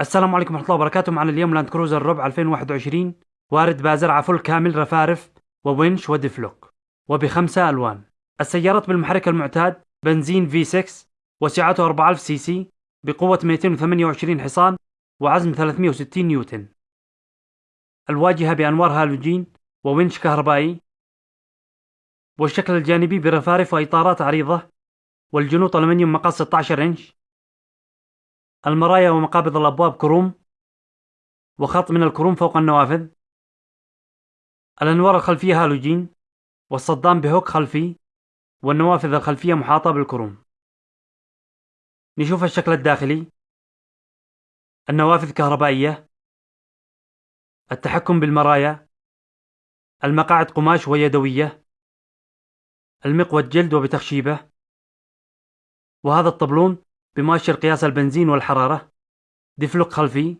السلام عليكم ورحمة الله وبركاته. معنا اليوم لاند كروزر ربع 2021 وارد بازرعة فل كامل رفارف وونش و diff lock. وبخمسة ألوان. السيارات بالمحرك المعتاد بنزين V6 وسعته 4000 سي سي بقوة 228 حصان وعزم 360 نيوتن. الواجهة بأنوار هالوجين وونش كهربائي. والشكل الجانبي برفارف وإطارات عريضة. والجنوط ألمنيوم مقاس 16 إنش. المرايا ومقابض الأبواب كروم وخط من الكروم فوق النوافذ. الأنوار الخلفية هالوجين والصدام بهوك خلفي والنوافذ الخلفية محاطة بالكروم. نشوف الشكل الداخلي. النوافذ كهربائية. التحكم بالمرايا. المقاعد قماش ويدوية. المقود جلد وبتخشيبة. وهذا الطبلون بمؤشر قياس البنزين والحرارة diff lock خلفي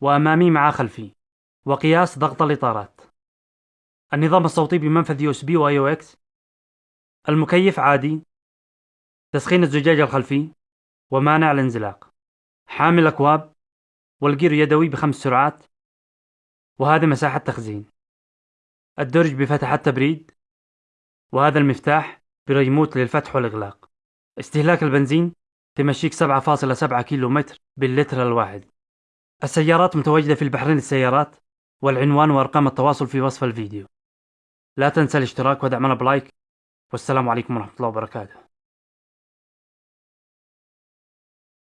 وأمامي مع خلفي وقياس ضغط الإطارات. النظام الصوتي بمنفذ USB و AUX. المكيف عادي تسخين الزجاج الخلفي ومانع الانزلاق. حامل أكواب والجير يدوي بخمس سرعات وهذا مساحة تخزين. الدرج بفتحة تبريد وهذا المفتاح بريموت للفتح والإغلاق. استهلاك البنزين تمشيك 7.7 كيلو متر باللتر الواحد. السيارات متواجدة في البحرين السيارات والعنوان وأرقام التواصل في وصف الفيديو. لا تنسى الاشتراك ودعمنا ب like والسلام عليكم ورحمة الله وبركاته.